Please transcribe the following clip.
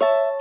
you